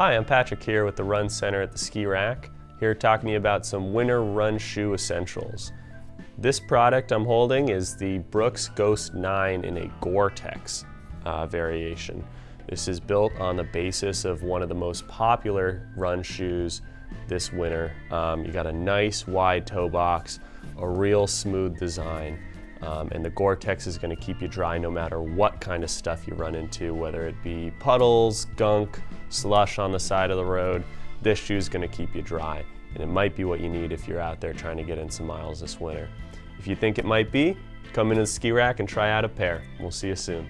Hi, I'm Patrick here with the Run Center at the Ski Rack, here talking to you about some winter run shoe essentials. This product I'm holding is the Brooks Ghost 9 in a Gore-Tex uh, variation. This is built on the basis of one of the most popular run shoes this winter. Um, you got a nice wide toe box, a real smooth design, um, and the Gore-Tex is going to keep you dry no matter what kind of stuff you run into, whether it be puddles, gunk, slush on the side of the road. This shoe is going to keep you dry, and it might be what you need if you're out there trying to get in some miles this winter. If you think it might be, come into the ski rack and try out a pair. We'll see you soon.